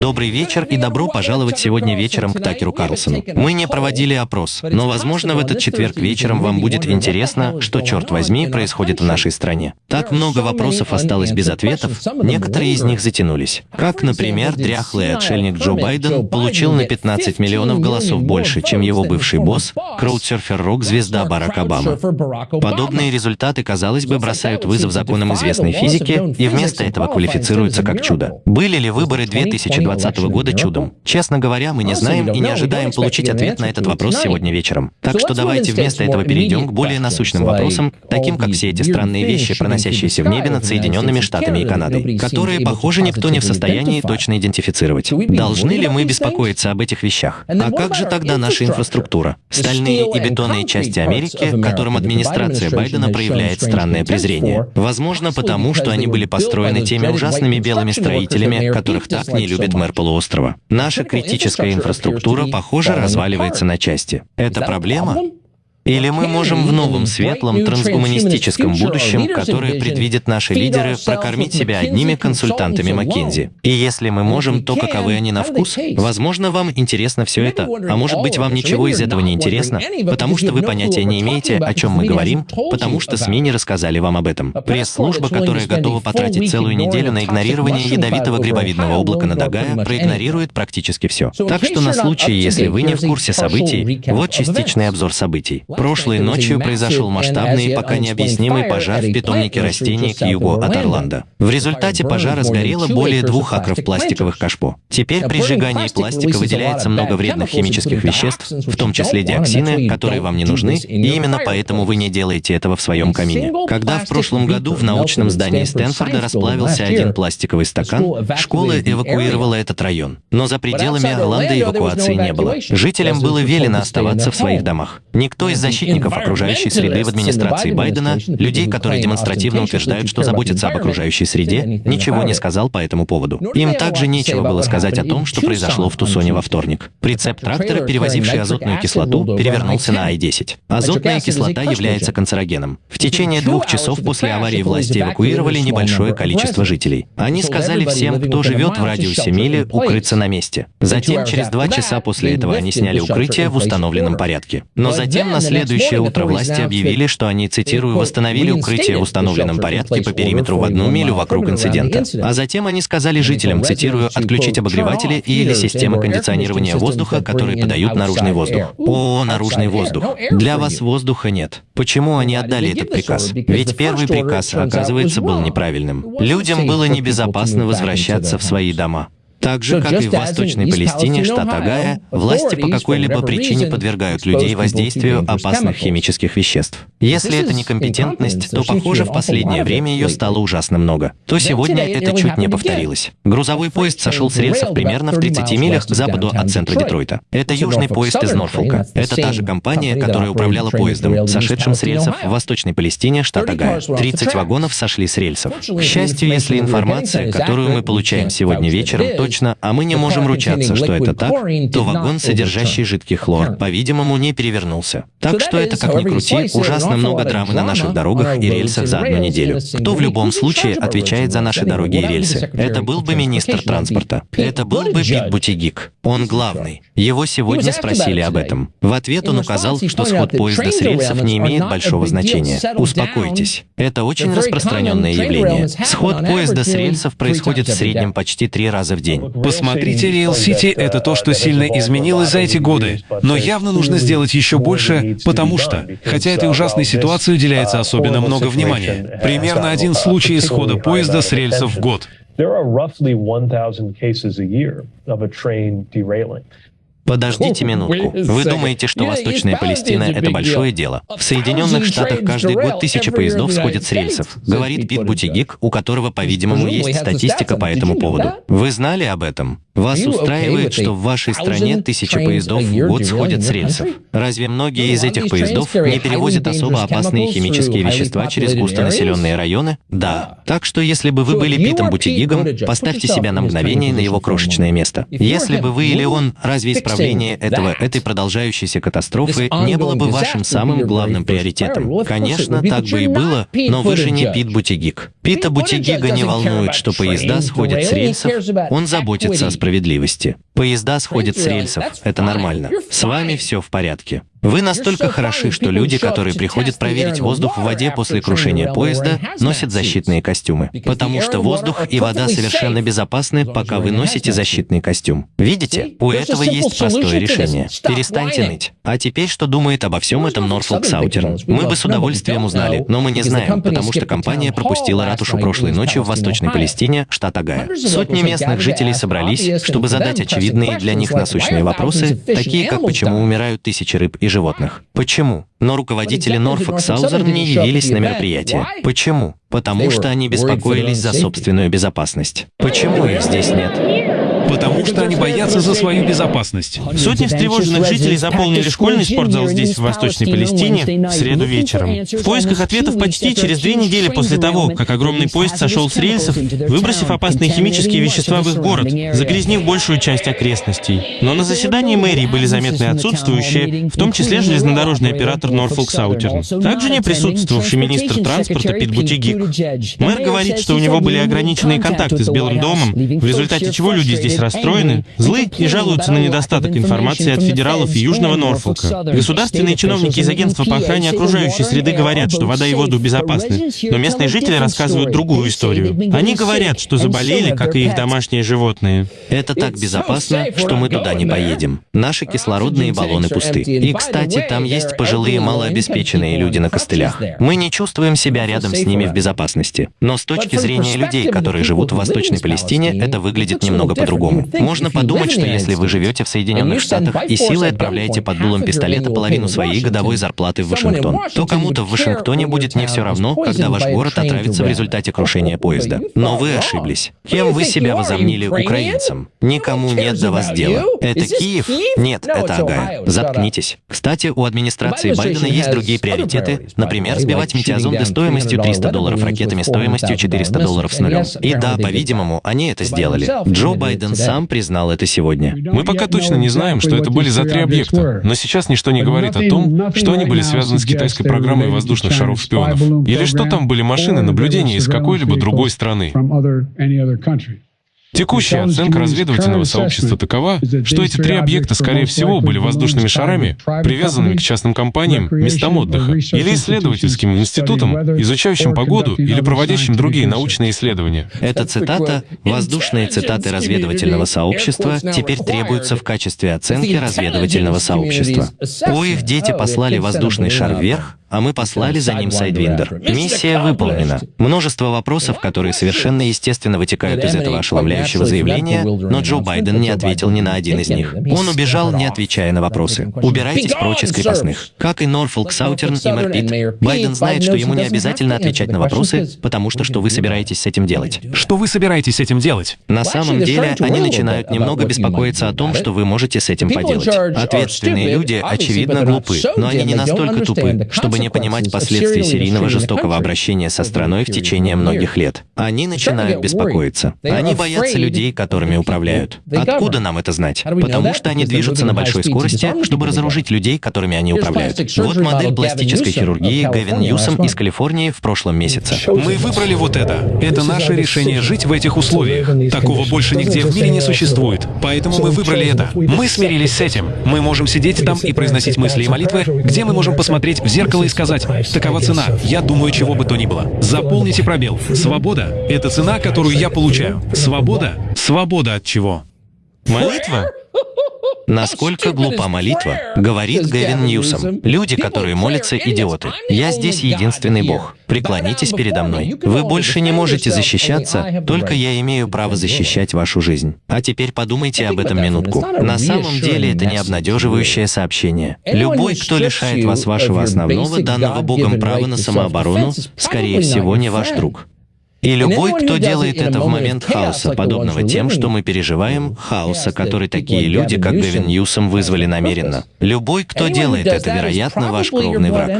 Добрый вечер и добро пожаловать сегодня вечером к Такеру Карлсону. Мы не проводили опрос, но, возможно, в этот четверг вечером вам будет интересно, что, черт возьми, происходит в нашей стране. Так много вопросов осталось без ответов, некоторые из них затянулись. Как, например, дряхлый отшельник Джо Байден получил на 15 миллионов голосов больше, чем его бывший босс, краудсерфер-рок-звезда Барак Обама. Подобные результаты, казалось бы, бросают вызов законам известной физики и вместо этого квалифицируются как чудо. Были ли выборы 2020 2020 года чудом? Честно говоря, мы не знаем и не ожидаем получить ответ на этот вопрос сегодня вечером. Так что давайте вместо этого перейдем к более насущным вопросам, таким как все эти странные вещи, проносящиеся в небе над Соединенными Штатами и Канадой, которые, похоже, никто не в состоянии точно идентифицировать. Должны ли мы беспокоиться об этих вещах? А как же тогда наша инфраструктура? Стальные и бетонные части Америки, к которым администрация Байдена проявляет странное презрение. Возможно, потому что они были построены теми ужасными белыми строителями, которых так не любит мэр полуострова. Наша критическая инфраструктура, похоже, разваливается на части. Это проблема? Или мы можем в новом светлом трансгуманистическом будущем, которое предвидят наши лидеры, прокормить себя одними консультантами Маккензи? И если мы можем, то каковы они на вкус? Возможно, вам интересно все это, а может быть, вам ничего из этого не интересно, потому что вы понятия не имеете, о чем мы говорим, потому что СМИ не рассказали вам об этом. Пресс-служба, которая готова потратить целую неделю на игнорирование ядовитого грибовидного облака над Огайо, проигнорирует практически все. Так что на случай, если вы не в курсе событий, вот частичный обзор событий. Прошлой ночью произошел масштабный и пока необъяснимый пожар в питомнике растений к югу от Орландо. В результате пожара сгорело более двух акров пластиковых кашпо. Теперь при сжигании пластика выделяется много вредных химических веществ, в том числе диоксины, которые вам не нужны, и именно поэтому вы не делаете этого в своем камине. Когда в прошлом году в научном здании Стэнфорда расплавился один пластиковый стакан, школа эвакуировала этот район. Но за пределами Орландо эвакуации не было. Жителям было велено оставаться в своих домах. Никто из защитников окружающей среды в администрации Байдена, людей, которые демонстративно утверждают, что заботятся об окружающей среде, ничего не сказал по этому поводу. Им также нечего было сказать о том, что произошло в Тусоне во вторник. Прицеп трактора, перевозивший азотную кислоту, перевернулся на Ай-10. Азотная кислота является канцерогеном. В течение двух часов после аварии власти эвакуировали небольшое количество жителей. Они сказали всем, кто живет в радиусе мили, укрыться на месте. Затем, через два часа после этого, они сняли укрытие в установленном порядке. Но затем, на следующее утро власти объявили, что они, цитирую, «восстановили укрытие в установленном порядке по периметру в одну милю вокруг инцидента». А затем они сказали жителям, цитирую, «отключить обогреватели или системы кондиционирования воздуха, которые подают наружный воздух». О, наружный воздух. Для вас воздуха нет. Почему они отдали этот приказ? Ведь первый приказ, оказывается, был неправильным. Людям было небезопасно возвращаться в свои дома. Так же, как и в Восточной Палестине, штат Агая, власти по какой-либо причине подвергают людей воздействию опасных химических веществ. Если это некомпетентность, то, похоже, в последнее время ее стало ужасно много. То сегодня это чуть не повторилось. Грузовой поезд сошел с рельсов примерно в 30 милях к западу от центра Детройта. Это южный поезд из Норфолка. Это та же компания, которая управляла поездом, сошедшим с рельсов в Восточной Палестине, штат Агая. 30 вагонов сошли с рельсов. К счастью, если информация, которую мы получаем сегодня вечером, точно, а мы не можем ручаться, что это так, то вагон, содержащий жидкий хлор, по-видимому, не перевернулся. Так что это, как ни крути, ужасно много драмы на наших дорогах и рельсах за одну неделю. Кто в любом случае отвечает за наши дороги и рельсы? Это был бы министр транспорта. Это был бы Пит Бутигик. Он главный. Его сегодня спросили об этом. В ответ он указал, что сход поезда с рельсов не имеет большого значения. Успокойтесь. Это очень распространенное явление. Сход поезда с рельсов происходит в среднем почти три раза в день день. Посмотрите, Real City — это то, что сильно изменилось за эти годы. Но явно нужно сделать еще больше, потому что, хотя этой ужасной ситуации уделяется особенно много внимания, примерно один случай исхода поезда с рельсов в год. Подождите минутку. Вы думаете, что Восточная Палестина — это большое дело? В Соединенных Штатах каждый год тысячи поездов сходят с рельсов, говорит Пит Бутигик, у которого, по-видимому, есть статистика по этому поводу. Вы знали об этом? Вас устраивает, что в вашей стране тысячи поездов в год сходят с рельсов? Разве многие из этих поездов не перевозят особо опасные химические вещества через густонаселенные районы? Да. Так что если бы вы были Питом Бутигигом, поставьте себя на мгновение на его крошечное место. Если бы вы или он, разве исправление этого, этой продолжающейся катастрофы не было бы вашим самым главным приоритетом? Конечно, так бы и было, но вы же не Пит Бутигиг. Пита Бутигига не волнует, что поезда сходят с рельсов, он заботится о справедливости. Поезда сходят с рельсов, это нормально. С вами все в порядке. Вы настолько хороши, что люди, которые приходят проверить воздух в воде после крушения поезда, носят защитные костюмы. Потому что воздух и вода совершенно безопасны, пока вы носите защитный костюм. Видите? У этого есть простое решение. Перестаньте ныть. А теперь, что думает обо всем этом Норфолк Саутерн? Мы бы с удовольствием узнали, но мы не знаем, потому что компания пропустила ратушу прошлой ночью в Восточной Палестине, штат Агая. Сотни местных жителей собрались, чтобы задать очевидные для них насущные вопросы, такие как почему умирают тысячи рыб и животных. Почему? Но руководители Норфолк Саузерн не явились на мероприятие. Почему? Потому что они беспокоились за собственную безопасность. Почему их здесь нет? Потому что они боятся за свою безопасность. Сотни встревоженных жителей заполнили школьный спортзал здесь, в Восточной Палестине, в среду вечером. В поисках ответов почти через две недели после того, как огромный поезд сошел с рельсов, выбросив опасные химические вещества в их город, загрязнив большую часть окрестностей. Но на заседании мэрии были заметны отсутствующие, в том числе железнодорожный оператор Норфолк Саутерн. Также не присутствовавший министр транспорта Пит Бутигик. Мэр говорит, что у него были ограниченные контакты с Белым домом, в результате чего люди здесь расстроены, злы и жалуются на недостаток информации от федералов и Южного Норфолка. Государственные чиновники из агентства по охране окружающей среды говорят, что вода и воздух безопасны, но местные жители рассказывают другую историю. Они говорят, что заболели, как и их домашние животные. Это так безопасно, что мы туда не поедем. Наши кислородные баллоны пусты. И, кстати, там есть пожилые малообеспеченные люди на костылях. Мы не чувствуем себя рядом с ними в безопасности. Но с точки зрения людей, которые живут в Восточной Палестине, это выглядит немного по-другому по-другому. Можно подумать, что если вы живете в Соединенных Штатах и силой отправляете под дулом пистолета половину своей годовой зарплаты в Вашингтон, то кому-то в Вашингтоне будет не все равно, когда ваш город отравится в результате крушения поезда. Но вы ошиблись. Кем вы себя возомнили украинцем? Никому нет до вас дела. Это Киев? Нет, это Агая. Заткнитесь. Кстати, у администрации Байдена есть другие приоритеты, например, сбивать метеозонды стоимостью 300 долларов ракетами стоимостью 400 долларов с нулем. И да, по-видимому, они это сделали. Джо Байден сам признал это сегодня. Мы пока точно не знаем, что это были за три объекта, но сейчас ничто не говорит о том, что они были связаны с китайской программой воздушных шаров-шпионов. Или что там были машины наблюдения из какой-либо другой страны. Текущая оценка разведывательного сообщества такова, что эти три объекта, скорее всего, были воздушными шарами, привязанными к частным компаниям, местам отдыха, или исследовательским институтам, изучающим погоду или проводящим другие научные исследования. Эта цитата, воздушные цитаты разведывательного сообщества, теперь требуются в качестве оценки разведывательного сообщества. О, их дети послали воздушный шар вверх, а мы послали за ним Сайдвиндер. Миссия выполнена. Множество вопросов, которые совершенно естественно вытекают из этого ошеломляющего заявления, но Джо Байден не ответил ни на один из них. Он убежал, не отвечая на вопросы. Убирайтесь прочь из крепостных. Как и Norfolk Southern и мэр Питт, Байден знает, что ему не обязательно отвечать на вопросы, потому что что вы собираетесь с этим делать? Что вы собираетесь с этим делать? На самом деле, они начинают немного беспокоиться о том, что вы можете с этим поделать. Ответственные люди, очевидно, глупы, но они не настолько тупы, чтобы не понимать последствий серийного жестокого обращения со страной в течение многих лет. Они начинают беспокоиться. Они боятся людей, которыми управляют. Откуда нам это знать? Потому что они движутся на большой скорости, чтобы разоружить людей, которыми они управляют. Вот модель пластической хирургии Гэвин Ньюсом из Калифорнии в прошлом месяце. Мы выбрали вот это. Это наше решение жить в этих условиях. Такого больше нигде в мире не существует. Поэтому мы выбрали это. Мы смирились с этим. Мы можем сидеть там и произносить мысли и молитвы, где мы можем посмотреть в зеркало и сказать, такова цена, я думаю, чего бы то ни было. Заполните пробел. Свобода — это цена, которую я получаю. Свобода? Свобода от чего? Молитва? Насколько глупа молитва, говорит Гэвин Ньюсом. Люди, которые молятся, идиоты. Я здесь единственный Бог. Преклонитесь передо мной. Вы больше не можете защищаться, только я имею право защищать вашу жизнь. А теперь подумайте об этом минутку. На самом деле это не обнадеживающее сообщение. Любой, кто лишает вас вашего основного, данного Богом права на самооборону, скорее всего, не ваш друг. И любой, кто делает это в момент хаоса, подобного тем, что мы переживаем, хаоса, который такие люди, как Гэвин Ньюсом, вызвали намеренно. Любой, кто делает это, вероятно, ваш кровный враг.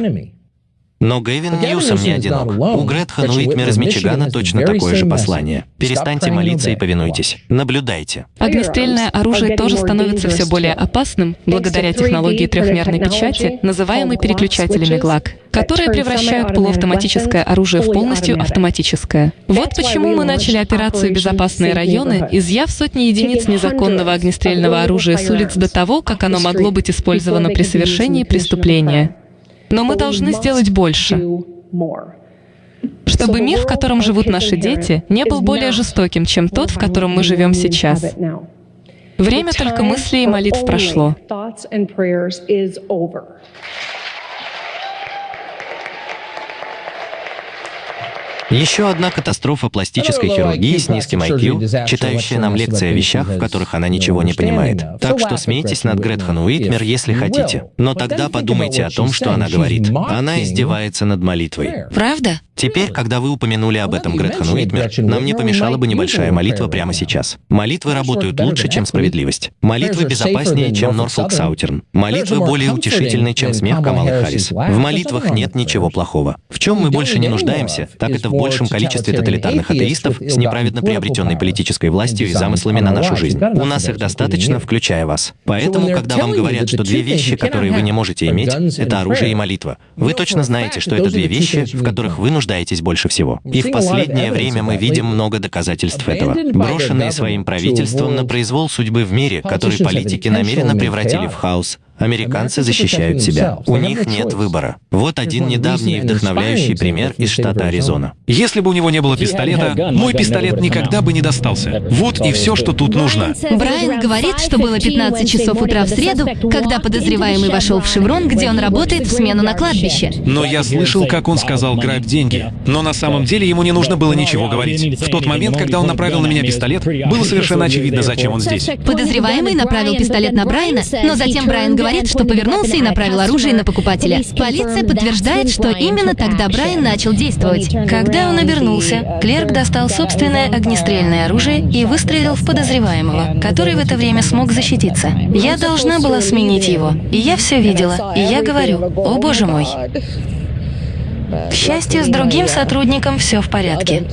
Но Гэвин Ньюсом не одинок. У Гретхен Уитмер из Мичигана точно такое же послание. Перестаньте молиться и повинуйтесь. Наблюдайте. Огнестрельное оружие тоже становится все более опасным благодаря технологии трехмерной печати, называемой переключателями ГЛАК, которые превращают полуавтоматическое оружие в полностью автоматическое. Вот почему мы начали операцию «Безопасные районы», изъяв сотни единиц незаконного огнестрельного оружия с улиц до того, как оно могло быть использовано при совершении преступления. Но мы должны сделать больше чтобы мир, в котором живут наши дети, не был более жестоким, чем тот, в котором мы живем сейчас. Время только мыслей и молитв прошло. Еще одна катастрофа пластической хирургии с низким IQ, читающая нам лекции о вещах, в которых она ничего не понимает. Так что смейтесь над Гретхен Уитмер, если хотите. Но тогда подумайте о том, что она говорит. Она издевается над молитвой. Правда? Теперь, когда вы упомянули об этом, Гретхен Уитмер, нам не помешала бы небольшая молитва прямо сейчас. Молитвы работают лучше, чем справедливость. Молитвы безопаснее, чем Норфолк Саутерн. Молитвы более утешительны, чем смех Камалы Харрис. В молитвах нет ничего плохого. В чем мы больше не нуждаемся, так это в большем количестве тоталитарных атеистов с неправедно приобретенной политической властью и замыслами на нашу жизнь. У нас их достаточно, включая вас. Поэтому, когда вам говорят, что две вещи, которые вы не можете иметь, это оружие и молитва, вы точно знаете, что это две вещи, в которых вы нуждаетесь больше всего. И в последнее время мы видим много доказательств этого. Брошенные своим правительством на произвол судьбы в мире, который политики намеренно превратили в хаос, Американцы защищают себя. У них нет выбора. Вот один недавний вдохновляющий пример из штата Аризона. Если бы у него не было пистолета, мой пистолет никогда бы не достался. Вот и все, что тут нужно. Брайан говорит, что было 15 часов утра в среду, когда подозреваемый вошел в «Шеврон», где он работает в смену на кладбище. Но я слышал, как он сказал «грабь деньги». Но на самом деле ему не нужно было ничего говорить. В тот момент, когда он направил на меня пистолет, было совершенно очевидно, зачем он здесь. Подозреваемый направил пистолет на Брайана, но затем Брайан говорит, говорит, что повернулся и направил оружие на покупателя. Полиция подтверждает, что именно тогда Брайан начал действовать. Когда он обернулся, клерк достал собственное огнестрельное оружие и выстрелил в подозреваемого, который в это время смог защититься. Я должна была сменить его, и я все видела, и я говорю, о боже мой. К счастью, с другим сотрудником все в порядке.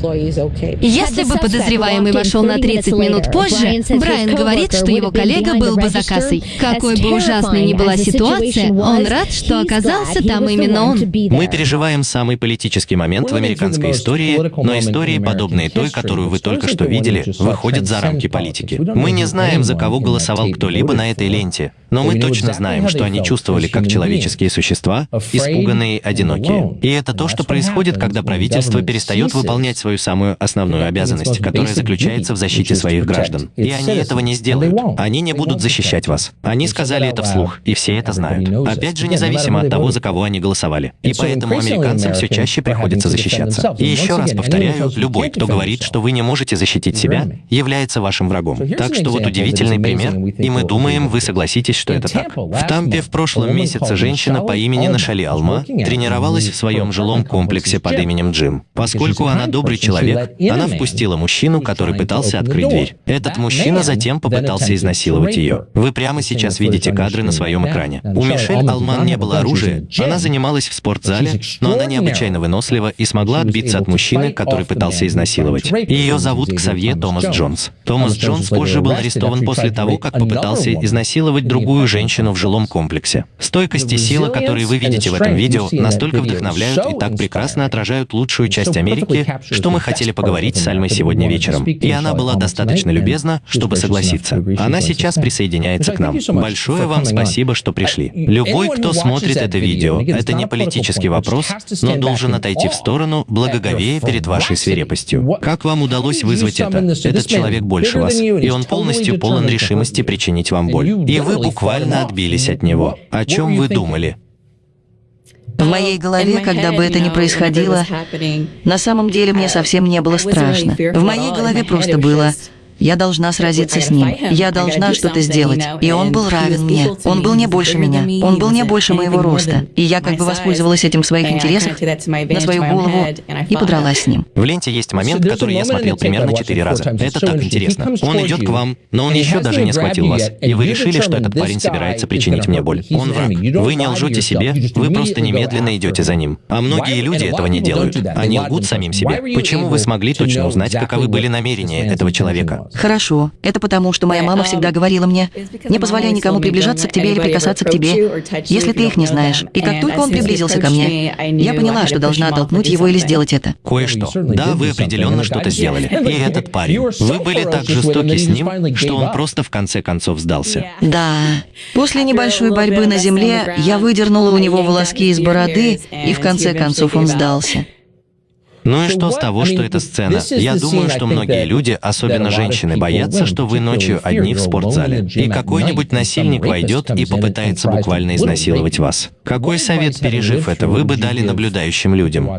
Если бы подозреваемый вошел на 30 минут позже, Брайан говорит, что его коллега был бы за кассой. Какой бы ужасной ни была ситуация, он рад, что оказался там именно он. Мы переживаем самый политический момент в американской истории, но истории, подобные той, которую вы только что видели, выходят за рамки политики. Мы не знаем, за кого голосовал кто-либо на этой ленте, но мы точно знаем, что они чувствовали как человеческие существа, испуганные, одинокие. И это то, что происходит, когда правительство перестает выполнять свою самую основную обязанность, которая заключается в защите своих граждан. И они этого не сделают. Они не будут защищать вас. Они сказали это вслух, и все это знают. Опять же, независимо от того, за кого они голосовали. И поэтому американцам все чаще приходится защищаться. И еще раз повторяю, любой, кто говорит, что вы не можете защитить себя, является вашим врагом. Так что вот удивительный пример, и мы думаем, вы согласитесь, что это так. В Тампе в прошлом месяце женщина по имени Нашали Алма тренировалась в своем жилом комплексе под именем Джим. Поскольку она добрый человек, она впустила мужчину, который пытался открыть дверь. Этот мужчина затем попытался изнасиловать ее. Вы прямо сейчас видите кадры на своем экране. У Мишель Алман не было оружия, она занималась в спортзале, но она необычайно вынослива и смогла отбиться от мужчины, который пытался изнасиловать. Ее зовут Ксавье Томас Джонс. Томас Джонс позже был арестован после того, как попытался изнасиловать другую женщину в жилом комплексе. Стойкость и сила, которые вы видите в этом видео, настолько вдохновляют и так прекрасно отражают лучшую часть Америки, что мы хотели поговорить с Альмой сегодня вечером. И она была достаточно любезна, чтобы согласиться. Она сейчас присоединяется к нам. Большое вам спасибо, что пришли. Любой, кто смотрит это видео, это не политический вопрос, но должен отойти в сторону, благоговея перед вашей свирепостью. Как вам удалось вызвать это? Этот человек больше вас, и он полностью полон решимости причинить вам боль. И вы буквально отбились от него. О чем вы думали? В моей голове, когда бы это ни происходило, на самом деле мне совсем не было страшно. В моей голове просто было Я должна сразиться с ним. Я должна что-то сделать. И он был равен мне. Он был не больше меня. Он был не больше моего роста. И я как бы воспользовалась этим в своих интересах на свою голову и подралась с ним. В ленте есть момент, который я смотрел примерно четыре раза. Это так интересно. Он идет к вам, но он еще даже не схватил вас. И вы решили, что этот парень собирается причинить мне боль. Он враг. Вы не лжете себе, вы просто немедленно идете за ним. А многие люди этого не делают. Они лгут самим себе. Почему вы смогли точно узнать, каковы были намерения этого человека? Хорошо. Это потому, что моя мама всегда говорила мне, не позволяй никому приближаться к тебе или прикасаться к тебе, если ты их не знаешь. И как только он приблизился ко мне, я поняла, что должна оттолкнуть его или сделать это. Кое-что. Да, вы определенно что-то сделали. И этот парень. Вы были так жестоки с ним, что он просто в конце концов сдался. Да. После небольшой борьбы на земле я выдернула у него волоски из бороды, и в конце концов он сдался. Ну и что с того, что это сцена? Я думаю, что многие люди, особенно женщины, боятся, что вы ночью одни в спортзале, и какой-нибудь насильник войдет и попытается буквально изнасиловать вас. Какой совет, пережив это, вы бы дали наблюдающим людям?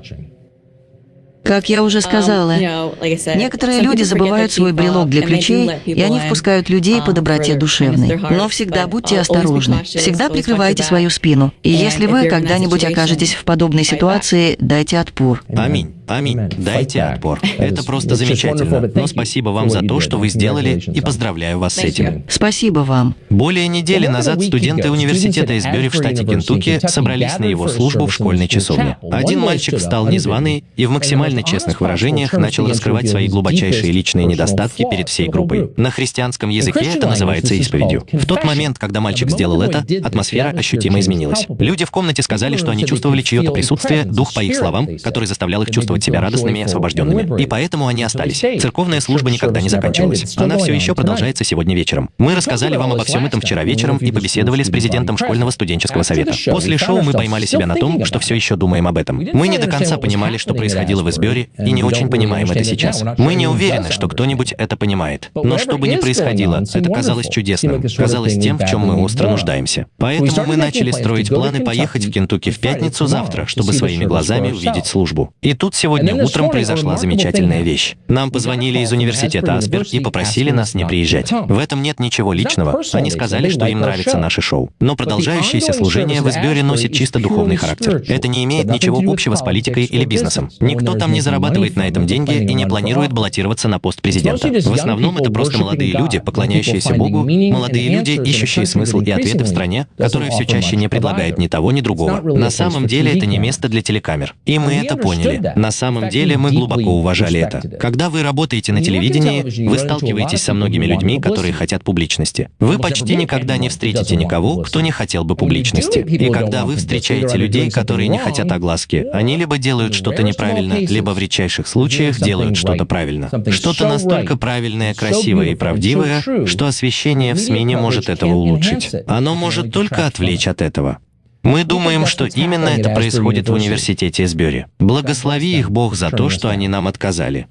Как я уже сказала, некоторые люди забывают свой брелок для ключей, и они впускают людей по доброте душевной. Но всегда будьте осторожны. Всегда прикрывайте свою спину. И если вы когда-нибудь окажетесь в подобной ситуации, дайте отпор. Аминь. Аминь. Дайте отпор. Это просто замечательно. Но спасибо вам за то, что вы сделали, и поздравляю вас с этим. Спасибо вам. Более недели назад студенты университета из Бёрри в штате Кентукки собрались на его службу в школьной часовне. Один мальчик встал незваный и в максимально честных выражениях начал раскрывать свои глубочайшие личные недостатки перед всей группой. На христианском языке это называется исповедью. В тот момент, когда мальчик сделал это, атмосфера ощутимо изменилась. Люди в комнате сказали, что они чувствовали чье-то присутствие, дух, по их словам, который заставлял их чувствовать чувствовать себя радостными и освобожденными. И поэтому они остались. Церковная служба никогда не заканчивалась. Она все еще продолжается сегодня вечером. Мы рассказали вам обо всем этом вчера вечером и побеседовали с президентом школьного студенческого совета. После шоу мы поймали себя на том, что все еще думаем об этом. Мы не до конца понимали, что происходило в Эсбере, и не очень понимаем это сейчас. Мы не уверены, что кто-нибудь это понимает. Но что бы ни происходило, это казалось чудесным, казалось тем, в чем мы остро нуждаемся. Поэтому мы начали строить планы поехать в Кентукки в пятницу завтра, чтобы своими глазами увидеть службу. И тут Сегодня утром произошла замечательная вещь. Нам позвонили из университета Аспер и попросили нас не приезжать. В этом нет ничего личного. Они сказали, что им нравится наше шоу. Но продолжающееся служение в Эсбере носит чисто духовный характер. Это не имеет ничего общего с политикой или бизнесом. Никто там не зарабатывает на этом деньги и не планирует баллотироваться на пост президента. В основном это просто молодые люди, поклоняющиеся Богу, молодые люди, ищущие смысл и ответы в стране, которая все чаще не предлагает ни того, ни другого. На самом деле это не место для телекамер. И мы это поняли. На самом деле мы глубоко уважали это. Когда вы работаете на телевидении, вы сталкиваетесь со многими людьми, которые хотят публичности. Вы почти никогда не встретите никого, кто не хотел бы публичности. И когда вы встречаете людей, которые не хотят огласки, они либо делают что-то неправильно, либо в редчайших случаях делают что-то правильно. Что-то настолько правильное, красивое и правдивое, что освещение в СМИ не может этого улучшить. Оно может только отвлечь от этого. Мы думаем, что именно это происходит в университете Эсбери. Благослови их Бог за то, что они нам отказали.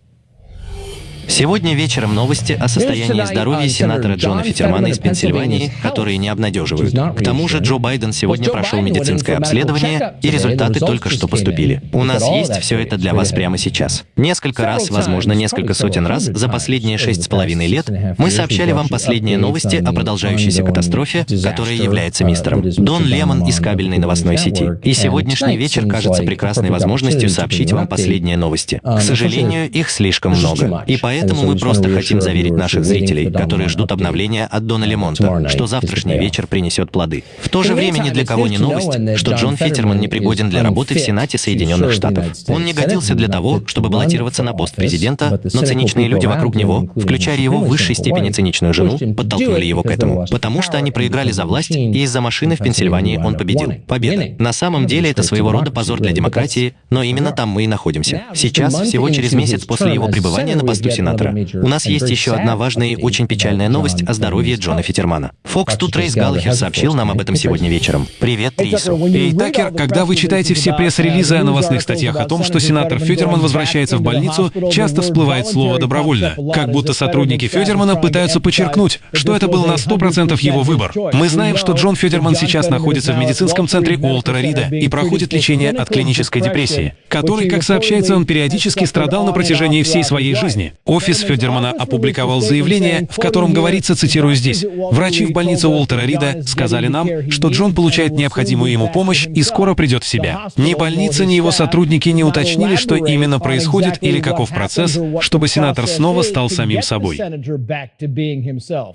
Сегодня вечером новости о состоянии здоровья сенатора Джона Фитермана из Пенсильвании, которые не обнадеживают. К тому же Джо Байден сегодня прошел медицинское обследование, и результаты только что поступили. У нас есть все это для вас прямо сейчас. Несколько раз, возможно, несколько сотен раз за последние шесть с половиной лет мы сообщали вам последние новости о продолжающейся катастрофе, которая является мистером. Дон Лемон из кабельной новостной сети. И сегодняшний вечер кажется прекрасной возможностью сообщить вам последние новости. К сожалению, их слишком много. И поэтому Поэтому мы просто хотим заверить наших зрителей, которые ждут обновления от Дона Лемонта, что завтрашний вечер принесет плоды. В то же время ни для кого не новость, что Джон Фитерман не пригоден для работы в Сенате Соединенных Штатов. Он не годился для того, чтобы баллотироваться на пост президента, но циничные люди вокруг него, включая его в высшей степени циничную жену, подтолкнули его к этому, потому что они проиграли за власть, и из-за машины в Пенсильвании он победил. Победа. На самом деле это своего рода позор для демократии, но именно там мы и находимся. Сейчас, всего через месяц после его пребывания на посту сенатора, сенатора. У нас есть еще одна важная и очень печальная новость о здоровье Джона Фитермана. Фокс тут Рейс Галлахер сообщил нам об этом сегодня вечером. Привет, Трису. Эй, Такер, когда вы читаете все пресс-релизы о новостных статьях о том, что сенатор Федерман возвращается в больницу, часто всплывает слово «добровольно», как будто сотрудники Федермана пытаются подчеркнуть, что это был на 100% его выбор. Мы знаем, что Джон Федерман сейчас находится в медицинском центре Уолтера Рида и проходит лечение от клинической депрессии, которой, как сообщается, он периодически страдал на протяжении всей своей жизни. Офис Федермана опубликовал заявление, в котором говорится, цитирую здесь, «Врачи в больнице Уолтера Рида сказали нам, что Джон получает необходимую ему помощь и скоро придет в себя. Ни больница, ни его сотрудники не уточнили, что именно происходит или каков процесс, чтобы сенатор снова стал самим собой.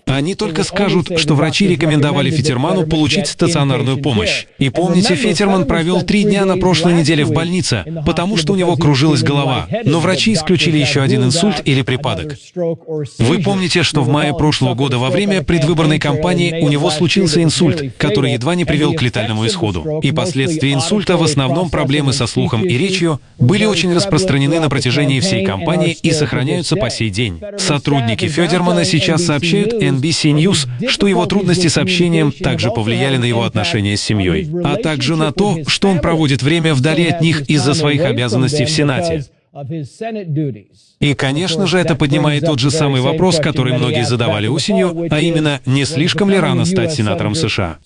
Они только скажут, что врачи рекомендовали Фетерману получить стационарную помощь. И помните, Фетерман провел три дня на прошлой неделе в больнице, потому что у него кружилась голова. Но врачи исключили еще один инсульт или припадок. Вы помните, что в мае прошлого года во время предвыборной кампании у него случился инсульт, который едва не привел к летальному исходу. И последствия инсульта, в основном проблемы со слухом и речью, были очень распространены на протяжении всей кампании и сохраняются по сей день. Сотрудники Федермана сейчас сообщают NBC News, что его трудности с общением также повлияли на его отношения с семьей, а также на то, что он проводит время вдали от них из-за своих обязанностей в Сенате. И, конечно же, это поднимает тот же самый вопрос, который многие задавали осенью, а именно, не слишком ли рано стать сенатором США?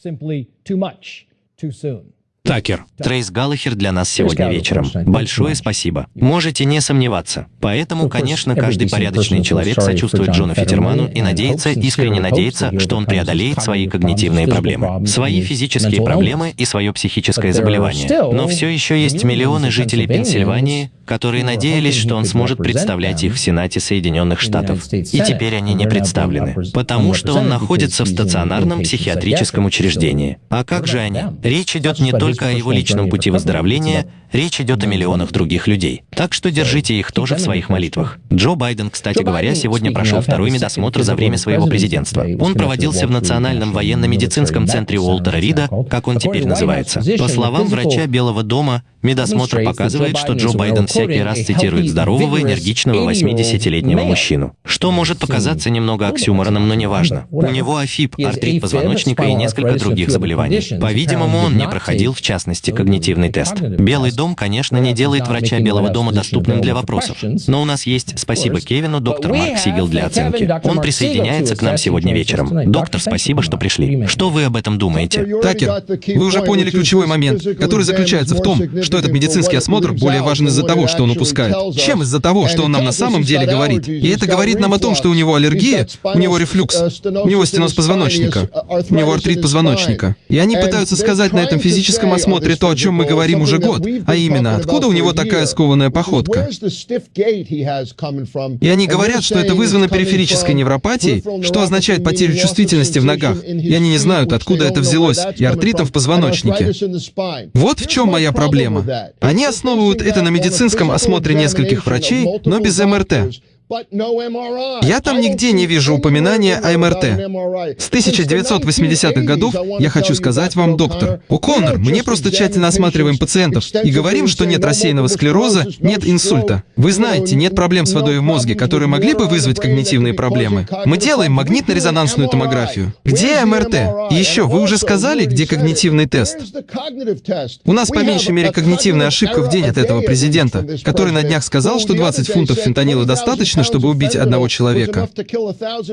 Такер. Трейс Галлахер для нас сегодня вечером. Большое спасибо. Можете не сомневаться. Поэтому, конечно, каждый порядочный человек сочувствует Джону Фитерману и надеется, искренне надеется, что он преодолеет свои когнитивные проблемы, свои физические проблемы и свое психическое заболевание. Но все еще есть миллионы жителей Пенсильвании, которые надеялись, что он сможет представлять их в Сенате Соединенных Штатов. И теперь они не представлены, потому что он находится в стационарном психиатрическом учреждении. А как же они? Речь идет не только только о его личном пути выздоровления, речь идет о миллионах других людей. Так что держите их тоже в своих молитвах. Джо Байден, кстати говоря, сегодня прошел второй медосмотр за время своего президентства. Он проводился в Национальном военно-медицинском центре Уолтера Рида, как он теперь называется. По словам врача Белого дома, медосмотр показывает, что Джо Байден всякий раз цитирует здорового, энергичного 80-летнего мужчину. Что может показаться немного оксюмороном, но неважно. У него афиб, артрит позвоночника и несколько других заболеваний. По-видимому, он не проходил в частности, когнитивный тест. Белый дом, конечно, не делает врача Белого дома доступным для вопросов. Но у нас есть, спасибо Кевину, доктор Марк Сигел для оценки. Он присоединяется к нам сегодня вечером. Доктор, спасибо, что пришли. Что вы об этом думаете? Такер, вы уже поняли ключевой момент, который заключается в том, что этот медицинский осмотр более важен из-за того, что он упускает, чем из-за того, что он нам на самом деле говорит. И это говорит нам о том, что у него аллергия, у него рефлюкс, у него стеноз позвоночника, у него артрит позвоночника. И они пытаются сказать на этом физическом осмотре то, о чем мы говорим уже год, а именно, откуда у него такая скованная походка. И они говорят, что это вызвано периферической невропатией, что означает потерю чувствительности в ногах, и они не знают, откуда это взялось, и артритом в позвоночнике. Вот в чем моя проблема. Они основывают это на медицинском осмотре нескольких врачей, но без МРТ. Я там нигде не вижу упоминания о МРТ. С 1980-х годов я хочу сказать вам, доктор, О'Коннор, мы не просто тщательно осматриваем пациентов и говорим, что нет рассеянного склероза, нет инсульта. Вы знаете, нет проблем с водой в мозге, которые могли бы вызвать когнитивные проблемы. Мы делаем магнитно-резонансную томографию. Где МРТ? И еще, вы уже сказали, где когнитивный тест? У нас по меньшей мере когнитивная ошибка в день от этого президента, который на днях сказал, что 20 фунтов фентанила достаточно, достаточно, чтобы убить одного человека.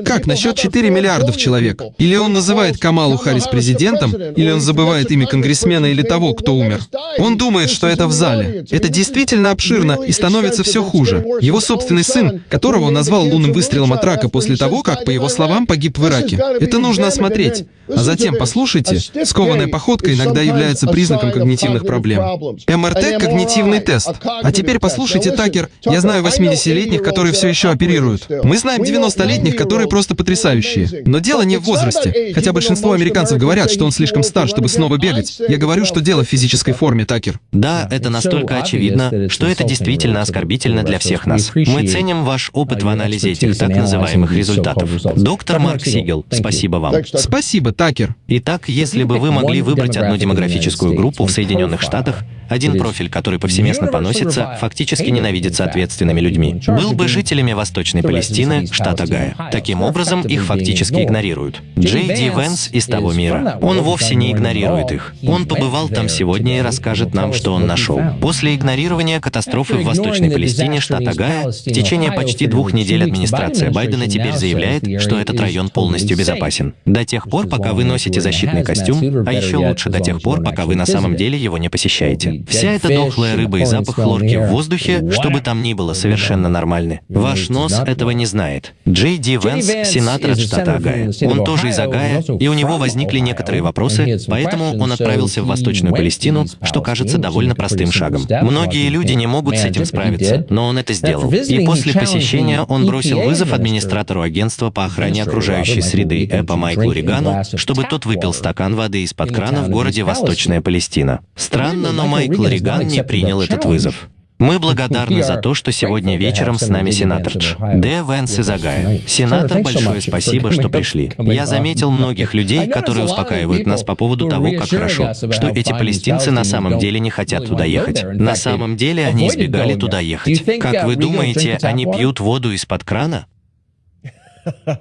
Как насчет 4 миллиардов человек? Или он называет Камалу Харрис президентом, или он забывает имя конгрессмена или того, кто умер. Он думает, что это в зале. Это действительно обширно и становится все хуже. Его собственный сын, которого он назвал лунным выстрелом от рака после того, как, по его словам, погиб в Ираке. Это нужно осмотреть. А затем, послушайте, скованная походка иногда является признаком когнитивных проблем. МРТ — когнитивный тест. А теперь послушайте, Такер, я знаю 80-летних, которые все еще оперируют. Мы знаем 90-летних, которые просто потрясающие. Но дело не в возрасте. Хотя большинство американцев говорят, что он слишком стар, чтобы снова бегать. Я говорю, что дело в физической форме, Такер. Да, это настолько очевидно, что это действительно оскорбительно для всех нас. Мы ценим ваш опыт в анализе этих так называемых результатов. Доктор Марк Сигел, спасибо вам. Спасибо, Такер. Итак, если бы вы могли выбрать одну демографическую группу в Соединенных Штатах, один профиль, который повсеместно поносится, фактически ненавидится ответственными людьми, был бы жителями Восточной Палестины, штата Гая. Таким образом, их фактически игнорируют. Джей Ди Венс из того мира. Он вовсе не игнорирует их. Он побывал там сегодня и расскажет нам, что он нашел. После игнорирования катастрофы в Восточной Палестине, штата Гая, в течение почти двух недель администрация Байдена теперь заявляет, что этот район полностью безопасен. До тех пор, пока вы носите защитный костюм, а еще лучше до тех пор, пока вы на самом деле его не посещаете. Вся эта дохлая рыба и запах хлорки в воздухе, что бы там ни было, совершенно нормальны. Ваш нос этого не знает. Джей Ди Венс — сенатор от штата Огайо. Он тоже из Огайо, и у него возникли некоторые вопросы, поэтому он отправился в Восточную Палестину, что кажется довольно простым шагом. Многие люди не могут с этим справиться, но он это сделал. И после посещения он бросил вызов администратору агентства по охране окружающей среды ЭПА Майклу Ригану, чтобы тот выпил стакан воды из-под крана в городе Восточная Палестина. Странно, но Майкл Риган не принял этот вызов. Мы благодарны за то, что сегодня вечером с нами сенатор Дж. Д. Венс из Агая. Сенатор, большое спасибо, что пришли. Я заметил многих людей, которые успокаивают нас по поводу того, как хорошо, что эти палестинцы на самом деле не хотят туда ехать. На самом деле они избегали туда ехать. Как вы думаете, они пьют воду из-под крана?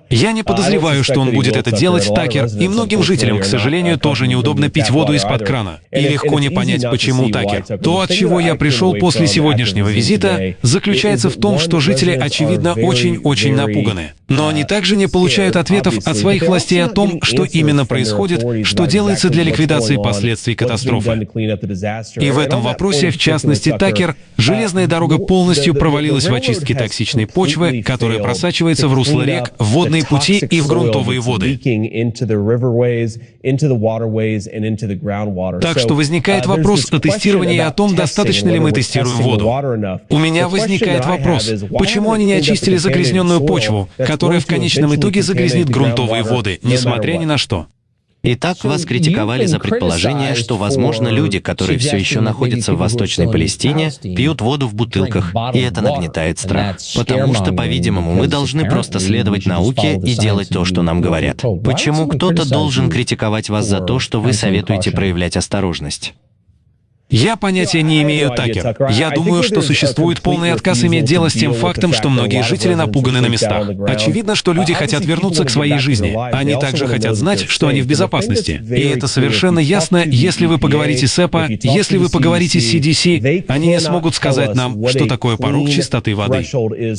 Я не подозреваю, что он будет это делать, Такер, и многим жителям, к сожалению, тоже неудобно пить воду из-под крана. И легко не понять, почему Такер. То, от чего я пришел после сегодняшнего визита, заключается в том, что жители, очевидно, очень-очень напуганы. Но они также не получают ответов от своих властей о том, что именно происходит, что делается для ликвидации последствий катастрофы. И в этом вопросе, в частности, Такер, железная дорога полностью провалилась в очистке токсичной почвы, которая просачивается в русло рек, водные пути и в грунтовые воды. Так что возникает вопрос о тестировании и о том, достаточно ли мы тестируем воду. У меня возникает вопрос, почему они не очистили загрязненную почву, которая в конечном итоге загрязнит грунтовые воды, несмотря ни на что? Итак, вас критиковали за предположение, что, возможно, люди, которые все еще находятся в Восточной Палестине, пьют воду в бутылках, и это нагнетает страх. Потому что, по-видимому, мы должны просто следовать науке и делать то, что нам говорят. Почему кто-то должен критиковать вас за то, что вы советуете проявлять осторожность? Я понятия не имею, Такер. Я думаю, что существует полный отказ иметь дело с тем фактом, что многие жители напуганы на местах. Очевидно, что люди хотят вернуться к своей жизни. Они также хотят знать, что они в безопасности. И это совершенно ясно, если вы поговорите с ЭПА, если вы поговорите с CDC, они не смогут сказать нам, что такое порог чистоты воды.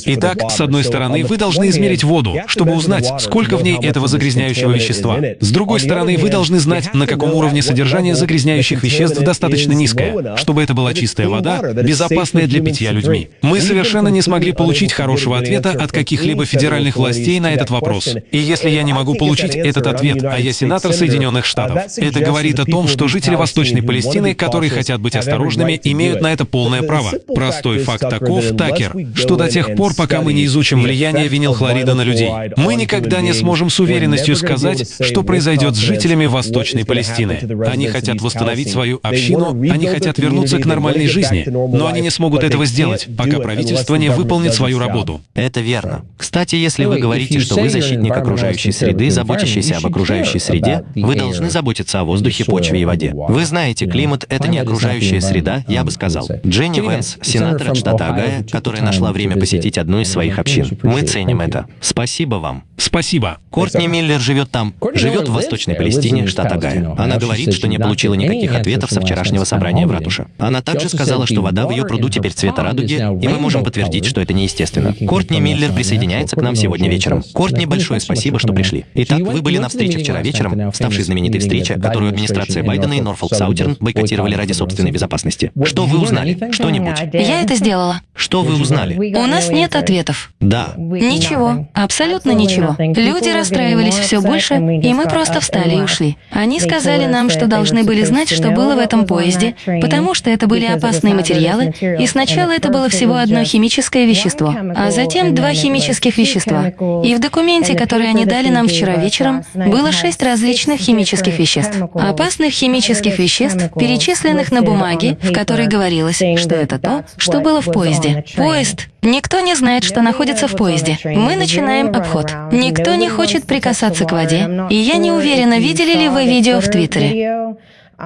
Итак, с одной стороны, вы должны измерить воду, чтобы узнать, сколько в ней этого загрязняющего вещества. С другой стороны, вы должны знать, на каком уровне содержание загрязняющих веществ достаточно низкое чистая, чтобы это была чистая вода, безопасная для питья людьми. Мы совершенно не смогли получить хорошего ответа от каких-либо федеральных властей на этот вопрос. И если я не могу получить этот ответ, а я сенатор Соединенных Штатов, это говорит о том, что жители Восточной Палестины, которые хотят быть осторожными, имеют на это полное право. Простой факт таков, Такер, что до тех пор, пока мы не изучим влияние винилхлорида на людей, мы никогда не сможем с уверенностью сказать, что произойдет с жителями Восточной Палестины. Они хотят восстановить свою общину, они хотят вернуться к нормальной жизни, но они не смогут этого сделать, пока правительство не выполнит свою работу. Это верно. Кстати, если вы говорите, что вы защитник окружающей среды, заботящийся об окружающей среде, вы должны заботиться о воздухе, почве и воде. Вы знаете, климат — это не окружающая среда, я бы сказал. Дженни Венс, сенатор от штата Агая, которая нашла время посетить одну из своих общин. Мы ценим это. Спасибо вам. Спасибо. Кортни Миллер живет там, живет в Восточной Палестине, штат Агая. Она говорит, что не получила никаких ответов со вчерашнего собрания в ратуше. Она также сказала, что вода в ее пруду теперь цвета радуги, и мы можем подтвердить, что это неестественно. Кортни Миллер присоединяется к нам сегодня вечером. Кортни, большое спасибо, что пришли. Итак, вы были на встрече вчера вечером, ставшей знаменитой встрече, которую администрация Байдена и Норфолк Саутерн бойкотировали ради собственной безопасности. Что вы узнали? Что-нибудь? Я это сделала. Что вы узнали? У нас нет ответов. Да. Ничего, абсолютно ничего. Люди расстраивались все больше, и мы просто встали и ушли. Они сказали нам, что должны были знать, что было в этом поезде, потому что это были опасные материалы, и сначала это было всего одно химическое вещество, а затем два химических вещества. И в документе, который они дали нам вчера вечером, было шесть различных химических веществ. Опасных химических веществ, перечисленных на бумаге, в которой говорилось, что это то, что было в поезде. Поезд. Никто не знает, что находится в поезде. Мы начинаем обход. Никто не хочет прикасаться к воде. И я не уверена, видели ли вы видео в Твиттере.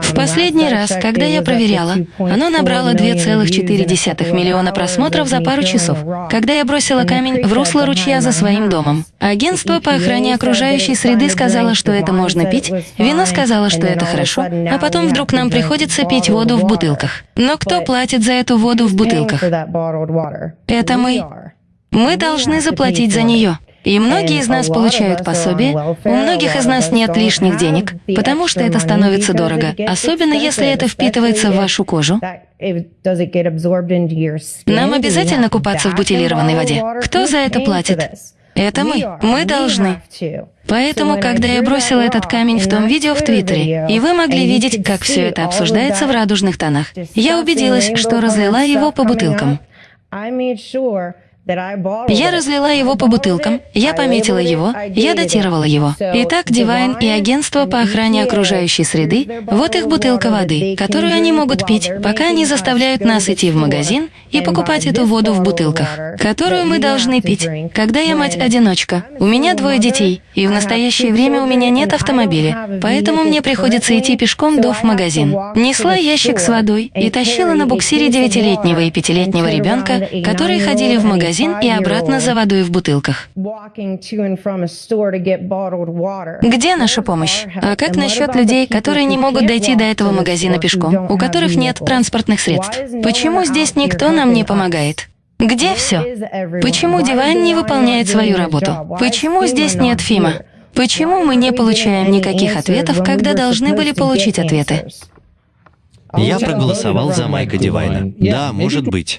В последний раз, когда я проверяла, оно набрало 2,4 миллиона просмотров за пару часов, когда я бросила камень в русло ручья за своим домом. Агентство по охране окружающей среды сказало, что это можно пить, вино сказало, что это хорошо, а потом вдруг нам приходится пить воду в бутылках. Но кто платит за эту воду в бутылках? Это мы. Мы должны заплатить за нее. И многие из нас получают пособие, у многих из нас нет лишних денег, потому что это становится дорого, особенно если это впитывается в вашу кожу. Нам обязательно купаться в бутилированной воде. Кто за это платит? Это мы. Мы должны. Поэтому, когда я бросила этот камень в том видео в Твиттере, и вы могли видеть, как все это обсуждается в радужных тонах, я убедилась, что разлила его по бутылкам. Я разлила его по бутылкам, я пометила его, я датировала его. Итак, Divine и агентство по охране окружающей среды, вот их бутылка воды, которую они могут пить, пока они заставляют нас идти в магазин и покупать эту воду в бутылках, которую мы должны пить. Когда я мать-одиночка, у меня двое детей, и в настоящее время у меня нет автомобиля, поэтому мне приходится идти пешком до в магазин. Несла ящик с водой и тащила на буксире девятилетнего и пятилетнего ребенка, которые ходили в магазин магазин и обратно за водой в бутылках. Где наша помощь? А как насчет людей, которые не могут дойти до этого магазина пешком, у которых нет транспортных средств? Почему здесь никто нам не помогает? Где все? Почему Дивайн не выполняет свою работу? Почему здесь нет Фима? Почему мы не получаем никаких ответов, когда должны были получить ответы? Я проголосовал за Майка Дивайна. Да, может быть.